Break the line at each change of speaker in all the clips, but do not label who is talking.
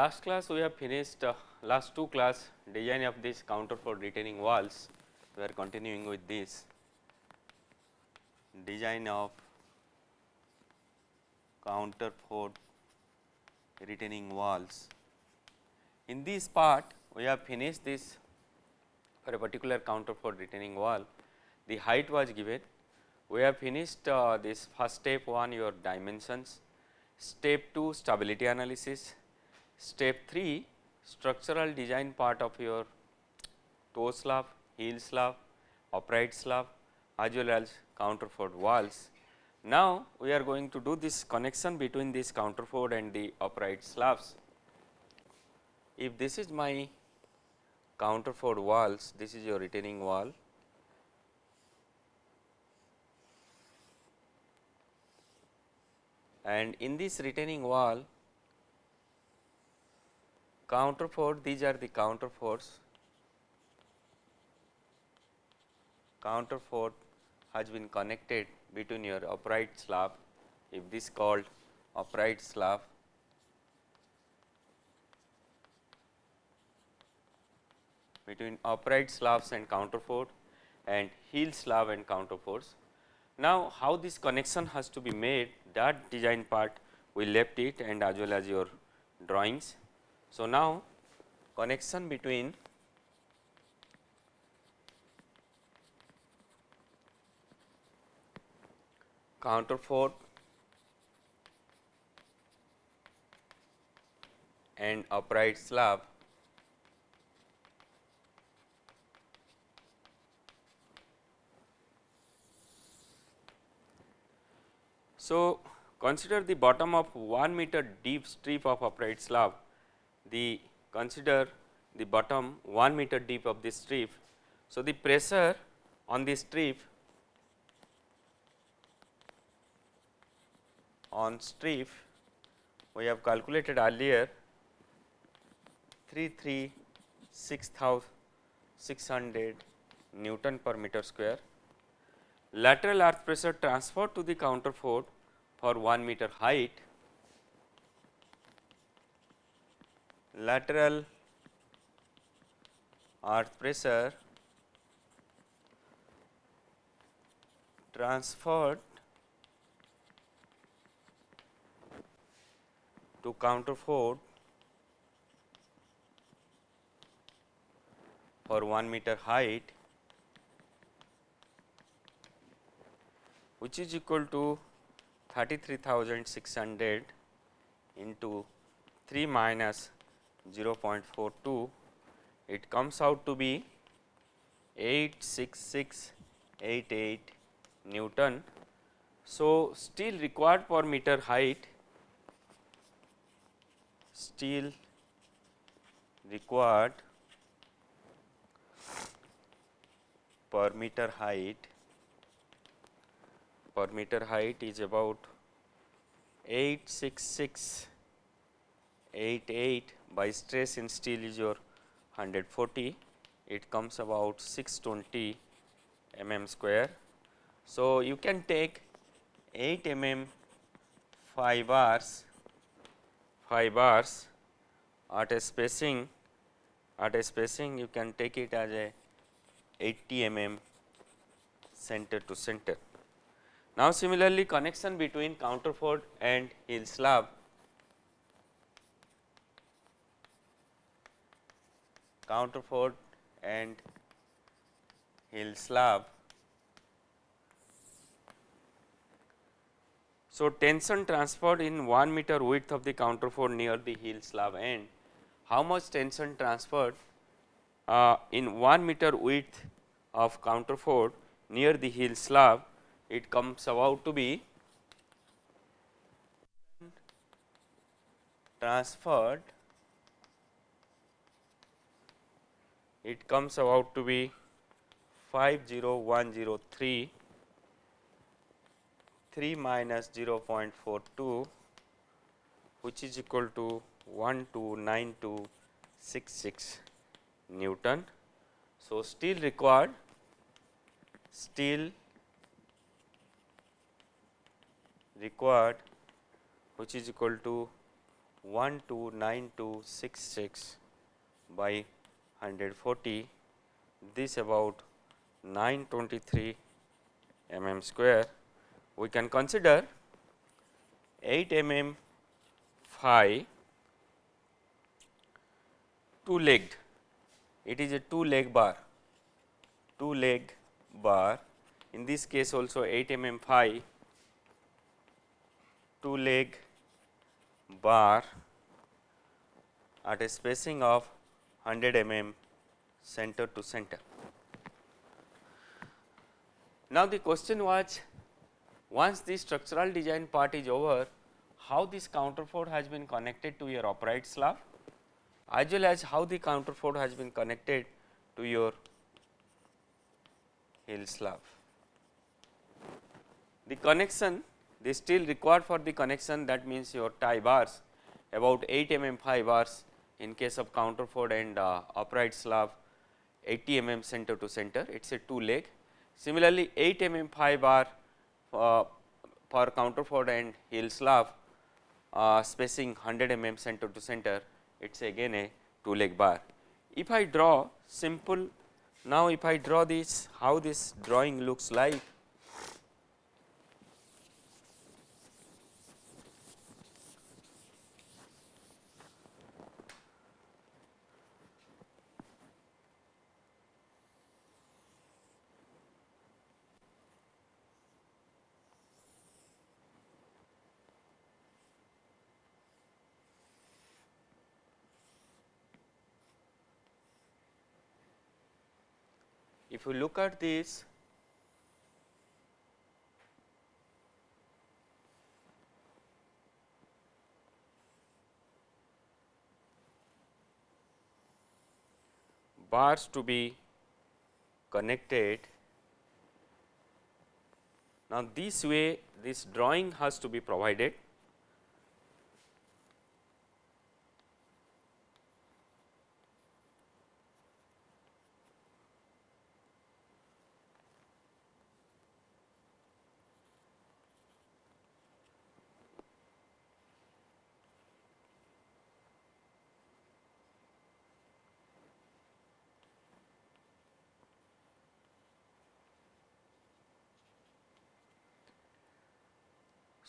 Last class we have finished uh, last two class design of this counterfort retaining walls. We are continuing with this design of counter for retaining walls. In this part we have finished this for a particular counterfort retaining wall the height was given. We have finished uh, this first step 1 your dimensions, step 2 stability analysis, step 3 structural design part of your toe slab, heel slab, upright slab as well as counterfort walls. Now, we are going to do this connection between this counterfort and the upright slabs. If this is my counterfort walls, this is your retaining wall and in this retaining wall counterfort these are the counterforts counterfort has been connected between your upright slab if this called upright slab between upright slabs and counterfort and heel slab and counterforts. Now, how this connection has to be made that design part we left it and as well as your drawings. So, now connection between counterfort and upright slab. So, consider the bottom of 1 meter deep strip of upright slab, the consider the bottom 1 meter deep of this strip. So, the pressure on this strip on strip we have calculated earlier 336,600 Newton per meter square. Lateral earth pressure transferred to the counterfort for 1 meter height, lateral earth pressure transferred to counterfort for 1 meter height which is equal to 33,600 into 3 minus 0.42, it comes out to be 86688 Newton. So, steel required per meter height, steel required per meter height per meter height is about 86688 by stress in steel is your 140 it comes about 620 mm square. So, you can take 8 mm 5 bars 5 bars at a spacing at a spacing you can take it as a 80 mm center to center. Now, similarly connection between counterfort and heel slab counterfort and heel slab. So, tension transferred in 1 meter width of the counterfort near the heel slab end. How much tension transferred uh, in 1 meter width of counterfort near the heel slab it comes about to be transferred it comes about to be 50103 3 minus 0.42 which is equal to 129266 Newton. So, steel required steel required which is equal to 129266 by 140 this about 923 mm square we can consider 8 mm phi two legged it is a two leg bar two leg bar. In this case also 8 mm phi two leg bar at a spacing of 100 mm center to center. Now, the question was once the structural design part is over, how this counterfort has been connected to your upright slab as well as how the counterfort has been connected to your heel slab. The connection the steel required for the connection that means your tie bars about 8 mm 5 bars in case of counterfort and uh, upright slab 80 mm center to center it is a two leg. Similarly, 8 mm phi bar uh, for counterfort and heel slab uh, spacing 100 mm center to center it is again a two leg bar. If I draw simple now if I draw this how this drawing looks like if you look at this bars to be connected. Now, this way this drawing has to be provided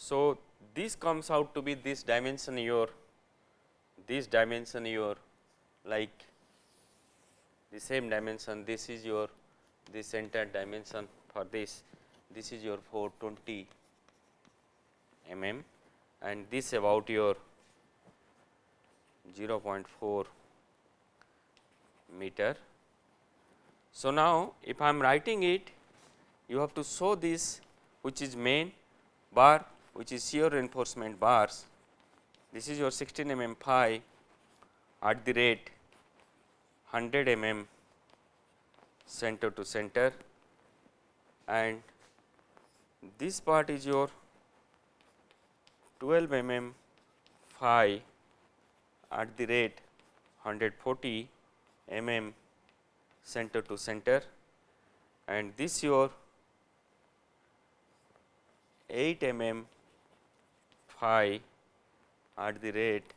So, this comes out to be this dimension your this dimension your like the same dimension this is your this entire dimension for this this is your 420 mm and this about your 0.4 meter. So, now if I am writing it you have to show this which is main bar which is shear reinforcement bars. This is your 16 mm phi at the rate 100 mm center to center and this part is your 12 mm phi at the rate 140 mm center to center and this your 8 mm phi at the rate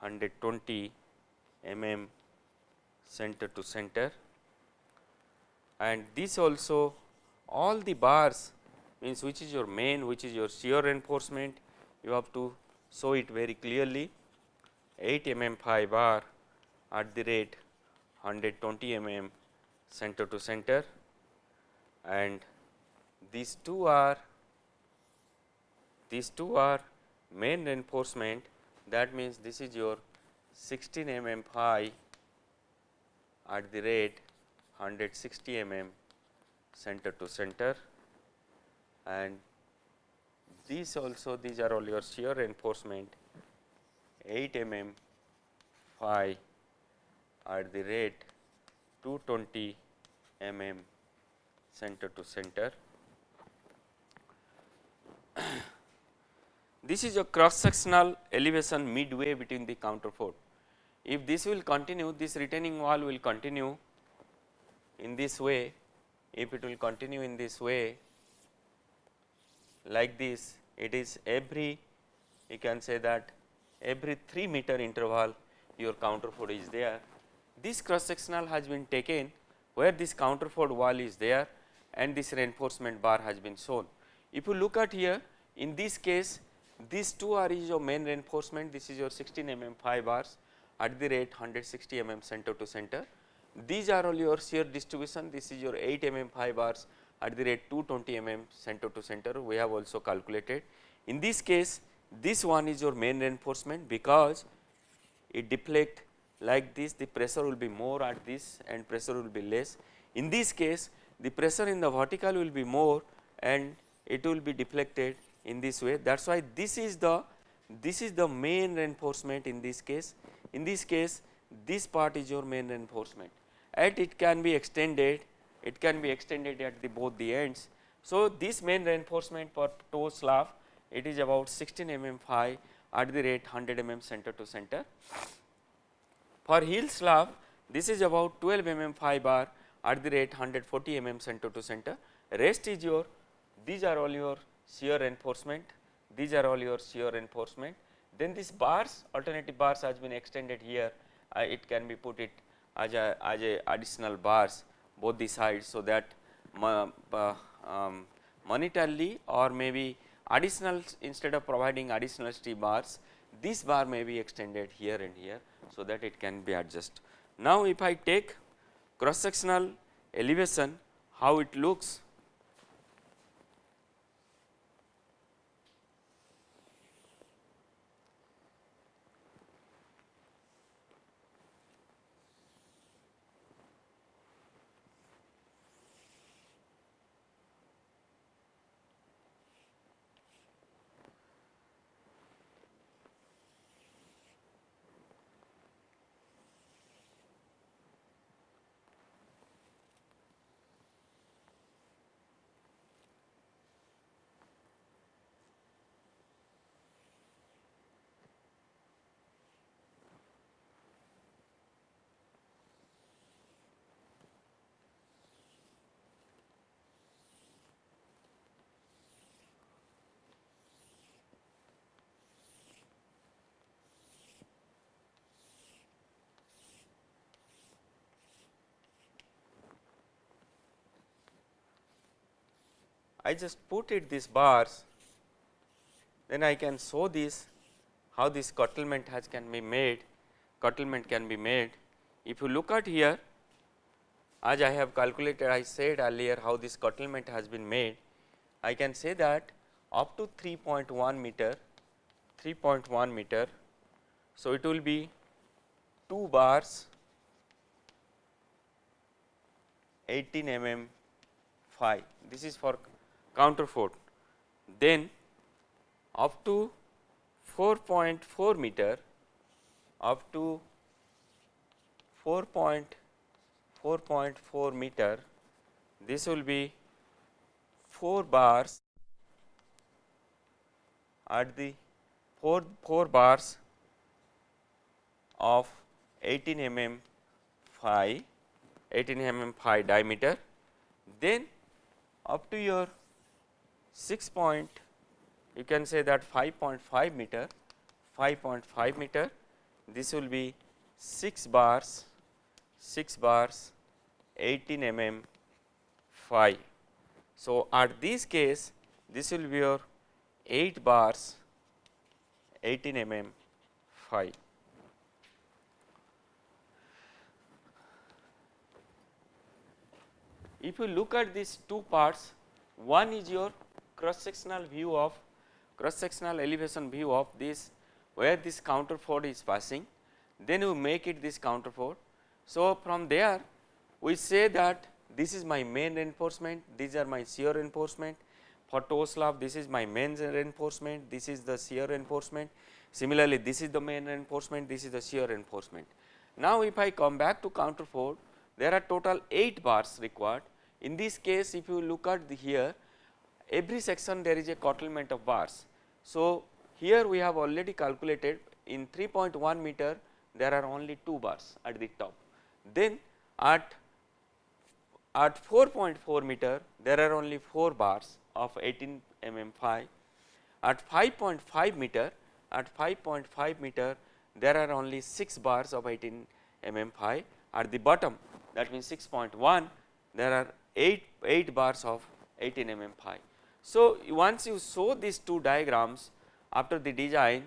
120 mm center to center. And this also all the bars means which is your main which is your shear reinforcement you have to show it very clearly. 8 mm phi bar at the rate 120 mm center to center. And these two are these two are main reinforcement that means this is your 16 mm phi at the rate 160 mm center to center. And these also these are all your shear reinforcement 8 mm phi at the rate 220 mm center to center This is a cross sectional elevation midway between the counterfort. If this will continue, this retaining wall will continue in this way, if it will continue in this way like this, it is every you can say that every 3 meter interval your counterfort is there. This cross sectional has been taken where this counterfort wall is there and this reinforcement bar has been shown. If you look at here in this case these two are your main reinforcement this is your 16 mm 5 bars at the rate 160 mm center to center. These are all your shear distribution this is your 8 mm 5 bars at the rate 220 mm center to center we have also calculated. In this case this one is your main reinforcement because it deflect like this the pressure will be more at this and pressure will be less. In this case the pressure in the vertical will be more and it will be deflected in this way that is why this is the this is the main reinforcement in this case. In this case this part is your main reinforcement and it can be extended it can be extended at the both the ends. So, this main reinforcement for toe slab it is about 16 mm phi at the rate 100 mm center to center. For heel slab this is about 12 mm phi bar at the rate 140 mm center to center rest is your these are all your shear reinforcement. These are all your shear reinforcement. Then these bars alternative bars has been extended here. Uh, it can be put it as a as a additional bars both the sides so that uh, um, monetarily or maybe additional instead of providing additional T bars this bar may be extended here and here so that it can be adjusted. Now, if I take cross sectional elevation how it looks I just put it these bars, then I can show this how this curtailment has can be made, curtailment can be made. If you look at here, as I have calculated, I said earlier how this curtailment has been made. I can say that up to 3.1 meter, 3.1 meter. So, it will be 2 bars 18 mm phi. This is for counterfort then up to 4.4 meter up to 4.4.4 meter this will be 4 bars at the 4, 4 bars of 18 mm phi 18 mm phi diameter. Then up to your 6 point you can say that 5.5 meter 5.5 meter this will be 6 bars 6 bars 18 mm phi. So, at this case this will be your 8 bars 18 mm phi. If you look at these two parts one is your cross sectional view of cross sectional elevation view of this where this counterfort is passing then you make it this counterfort. So, from there we say that this is my main reinforcement these are my shear reinforcement for toe slab this is my main reinforcement this is the shear reinforcement similarly this is the main reinforcement this is the shear reinforcement. Now, if I come back to counterfort there are total 8 bars required in this case if you look at the here every section there is a curtailment of bars. So, here we have already calculated in 3.1 meter there are only 2 bars at the top. Then at at 4.4 meter there are only 4 bars of 18 mm phi. At 5.5 meter at 5.5 meter there are only 6 bars of 18 mm phi at the bottom that means 6.1 there are 8, 8 bars of 18 mm phi. So, once you show these two diagrams after the design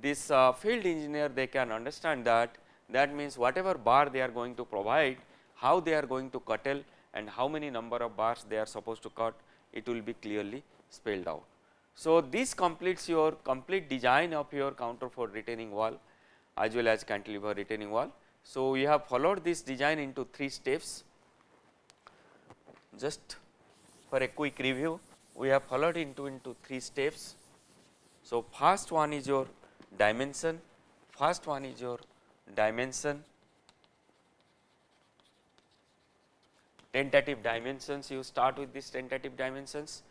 this uh, field engineer they can understand that that means whatever bar they are going to provide how they are going to curtail and how many number of bars they are supposed to cut it will be clearly spelled out. So, this completes your complete design of your counterfort retaining wall as well as cantilever retaining wall. So, we have followed this design into 3 steps just for a quick review we have followed into into 3 steps. So, first one is your dimension, first one is your dimension, tentative dimensions you start with these tentative dimensions.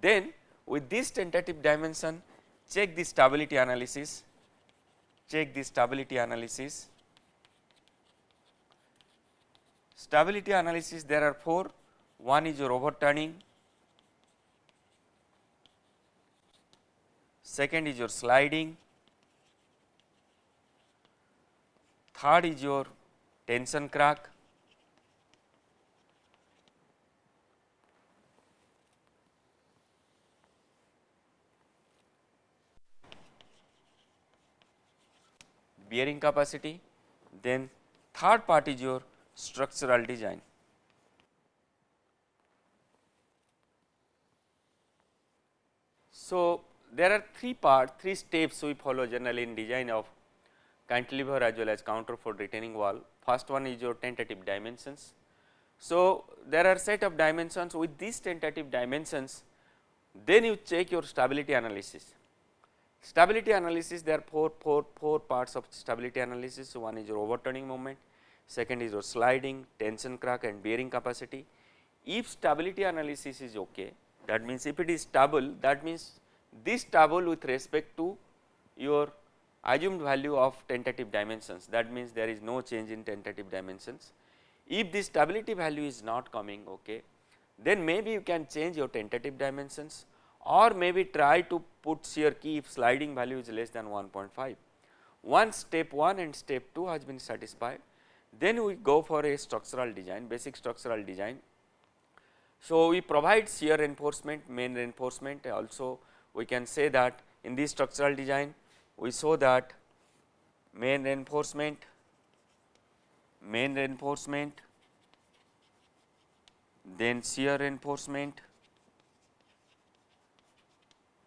Then with this tentative dimension check the stability analysis, check the stability analysis. Stability analysis there are 4, one is your overturning, second is your sliding, third is your tension crack, bearing capacity, then third part is your structural design. So, there are three parts, three steps we follow generally in design of cantilever as well as counterfort retaining wall. First one is your tentative dimensions. So, there are set of dimensions with these tentative dimensions, then you check your stability analysis. Stability analysis there are four, four, four parts of stability analysis. So, one is your overturning moment, second is your sliding, tension crack and bearing capacity. If stability analysis is okay, that means if it is stable that means this table with respect to your assumed value of tentative dimensions that means there is no change in tentative dimensions. If this stability value is not coming okay, then maybe you can change your tentative dimensions or maybe try to put shear key if sliding value is less than 1.5. Once step 1 and step 2 has been satisfied, then we go for a structural design, basic structural design so, we provide shear reinforcement, main reinforcement also we can say that in this structural design we saw that main reinforcement, main reinforcement, then shear reinforcement,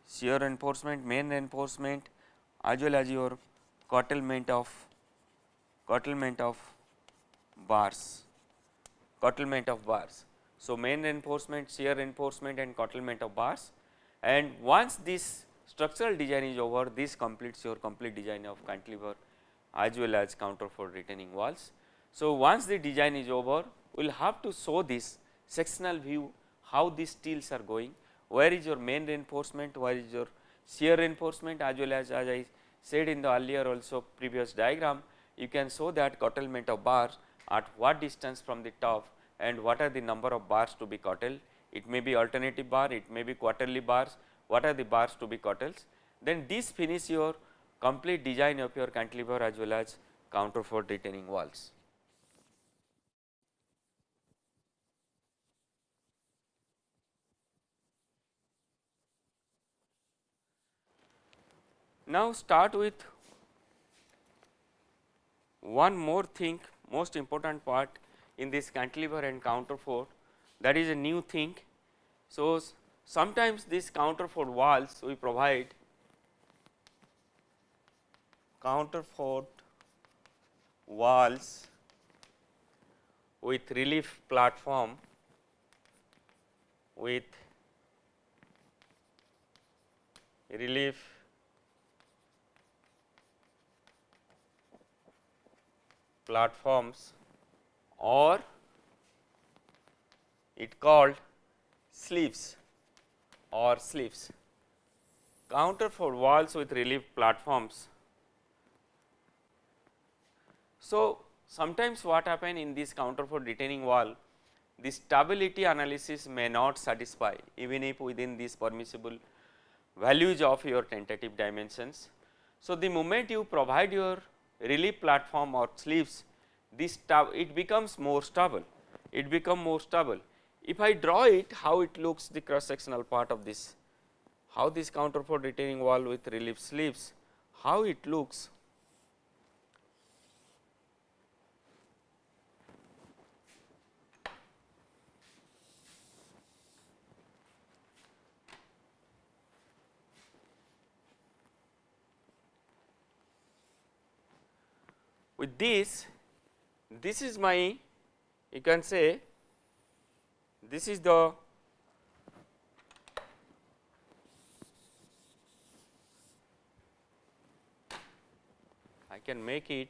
shear reinforcement, main reinforcement as well as your curtailment of curtailment of bars, curtailment of bars. So, main reinforcement, shear reinforcement and curtailment of bars and once this structural design is over this completes your complete design of cantilever as well as counterfort retaining walls. So, once the design is over we will have to show this sectional view how these steels are going, where is your main reinforcement, where is your shear reinforcement as well as as I said in the earlier also previous diagram you can show that curtailment of bars at what distance from the top and what are the number of bars to be curtailed. It may be alternative bar, it may be quarterly bars, what are the bars to be curtailed. Then this finish your complete design of your cantilever as well as counterfort retaining walls. Now start with one more thing most important part in this cantilever and counterfort that is a new thing. So, sometimes these counterfort walls we provide counterfort walls with relief platform with relief platforms or it called sleeves or sleeves. Counterfort walls with relief platforms. So, sometimes what happen in this counterfort retaining wall the stability analysis may not satisfy even if within these permissible values of your tentative dimensions. So, the moment you provide your relief platform or sleeves this it becomes more stable, it become more stable. If I draw it how it looks the cross sectional part of this, how this counterfort retaining wall with relief sleeves, how it looks. With this this is my you can say this is the I can make it.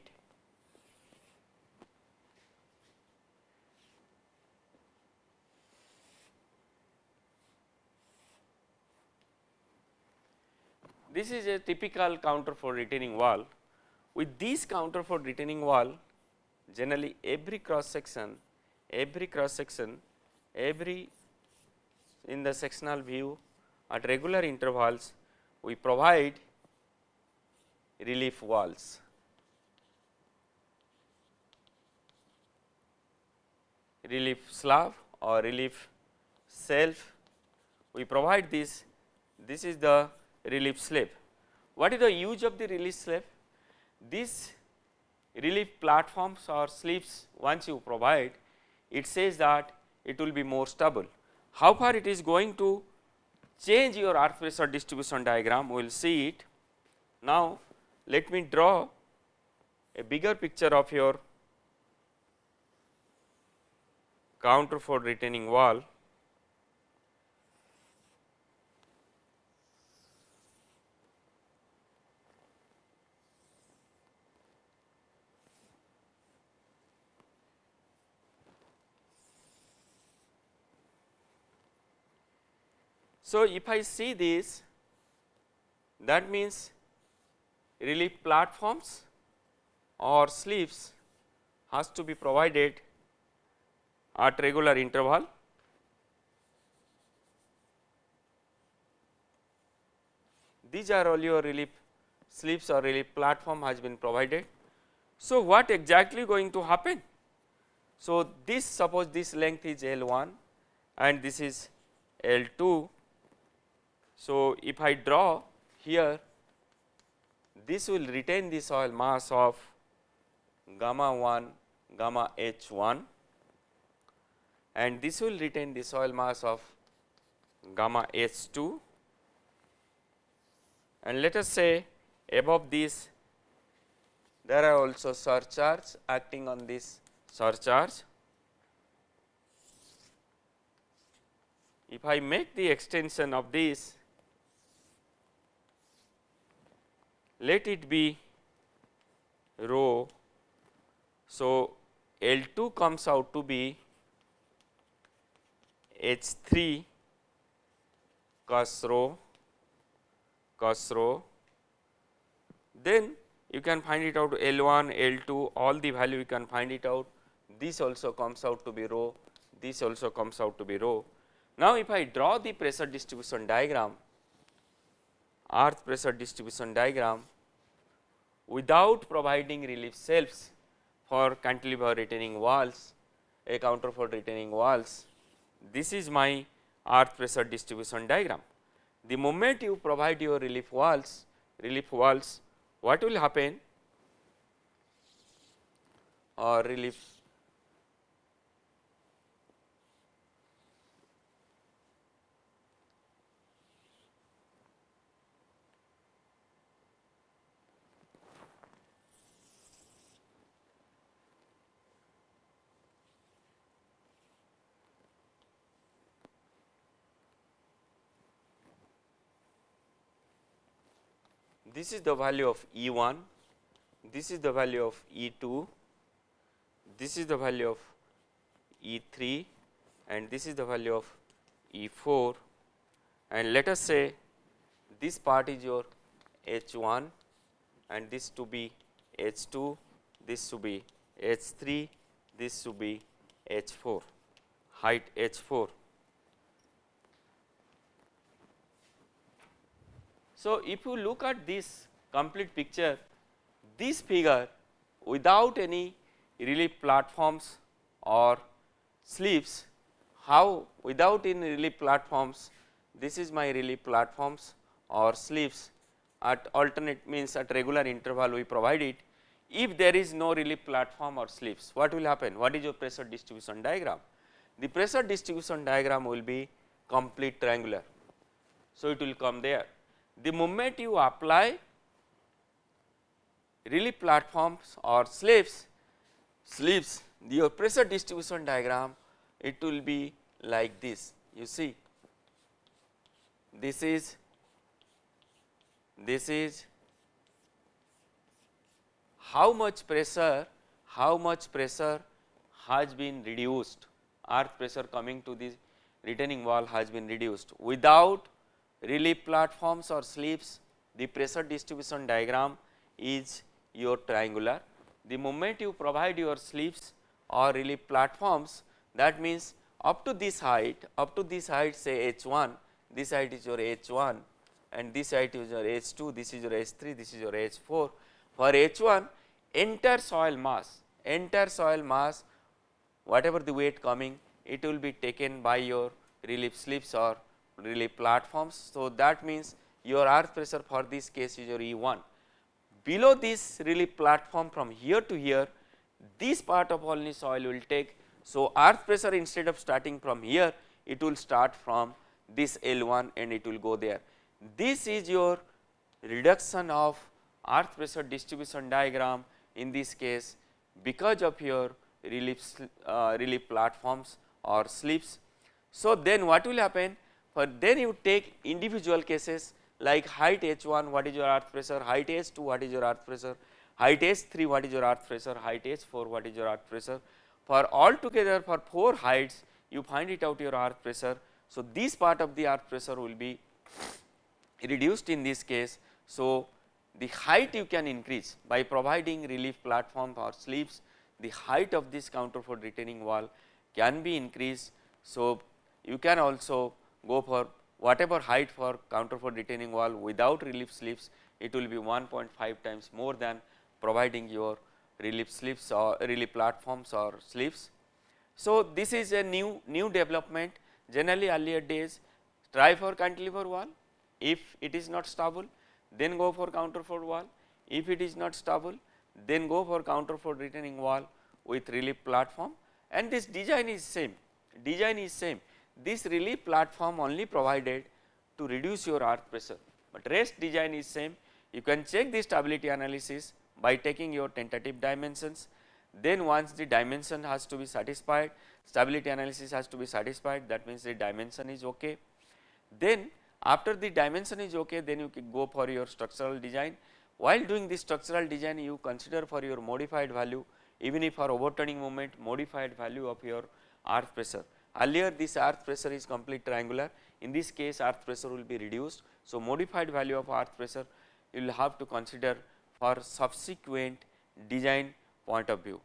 This is a typical counterfort retaining wall. With this counterfort retaining wall generally every cross section, every cross section, every in the sectional view at regular intervals we provide relief walls. relief slab or relief self we provide this this is the relief slab. What is the use of the relief slab? This relief platforms or sleeves once you provide it says that it will be more stable. How far it is going to change your earth pressure distribution diagram we will see it. Now, let me draw a bigger picture of your counterfort retaining wall So, if I see this that means relief platforms or sleeves has to be provided at regular interval. These are all your relief sleeves or relief platform has been provided. So, what exactly going to happen? So, this suppose this length is L 1 and this is L 2 so, if I draw here this will retain the soil mass of gamma 1 gamma h 1 and this will retain the soil mass of gamma h 2 and let us say above this there are also surcharge acting on this surcharge. If I make the extension of this let it be rho. So, L 2 comes out to be H 3 cos rho cos rho then you can find it out L 1 L 2 all the value you can find it out this also comes out to be rho this also comes out to be rho. Now, if I draw the pressure distribution diagram earth pressure distribution diagram without providing relief shelves for cantilever retaining walls, a counterfort retaining walls. This is my earth pressure distribution diagram. The moment you provide your relief walls, relief walls, what will happen or relief this is the value of E 1, this is the value of E 2, this is the value of E 3 and this is the value of E 4 and let us say this part is your H 1 and this to be H 2, this to be H 3, this to be H 4, height H 4. So, if you look at this complete picture this figure without any relief platforms or sleeves how without any relief platforms this is my relief platforms or sleeves. At alternate means at regular interval we provide it. If there is no relief platform or sleeves what will happen? What is your pressure distribution diagram? The pressure distribution diagram will be complete triangular. So it will come there the moment you apply relief platforms or sleeves sleeves your pressure distribution diagram it will be like this. You see this is this is how much pressure how much pressure has been reduced. Earth pressure coming to the retaining wall has been reduced. Without relief platforms or sleeves the pressure distribution diagram is your triangular. The moment you provide your sleeves or relief platforms that means up to this height up to this height say h1 this height is your h1 and this height is your h2 this is your h3 this is your h4 for h1 entire soil mass entire soil mass whatever the weight coming it will be taken by your relief slips or relief platforms. So, that means your earth pressure for this case is your E1. Below this relief platform from here to here this part of Olney soil will take. So, earth pressure instead of starting from here it will start from this L1 and it will go there. This is your reduction of earth pressure distribution diagram in this case because of your relief, uh, relief platforms or slips. So, then what will happen for then you take individual cases like height h1 what is your earth pressure, height h2 what is your earth pressure, height h3 what is your earth pressure, height h4 what is your earth pressure. For all together for 4 heights you find it out your earth pressure. So, this part of the earth pressure will be reduced in this case. So, the height you can increase by providing relief platform or sleeves the height of this counterfort retaining wall can be increased. So, you can also go for whatever height for counterfort retaining wall without relief sleeves it will be 1.5 times more than providing your relief sleeves or relief platforms or sleeves. So, this is a new new development. Generally earlier days try for cantilever wall. If it is not stable then go for counterfort wall. If it is not stable then go for counterfort retaining wall with relief platform. And this design is same. Design is same this relief platform only provided to reduce your earth pressure, but rest design is same. You can check the stability analysis by taking your tentative dimensions. Then once the dimension has to be satisfied, stability analysis has to be satisfied that means the dimension is okay. Then after the dimension is okay then you can go for your structural design. While doing this structural design you consider for your modified value even if for overturning moment modified value of your earth pressure. Earlier this earth pressure is complete triangular, in this case earth pressure will be reduced. So, modified value of earth pressure you will have to consider for subsequent design point of view.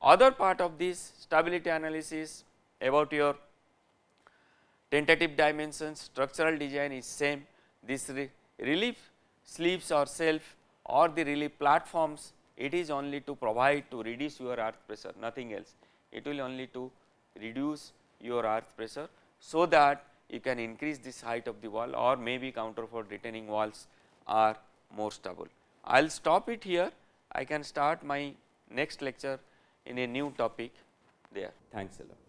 Other part of this stability analysis about your tentative dimensions structural design is same this re relief sleeves or self or the relief platforms it is only to provide to reduce your earth pressure nothing else it will only to reduce your earth pressure so that you can increase this height of the wall or maybe counterfort retaining walls are more stable. I will stop it here I can start my next lecture in a new topic there. Thanks a lot.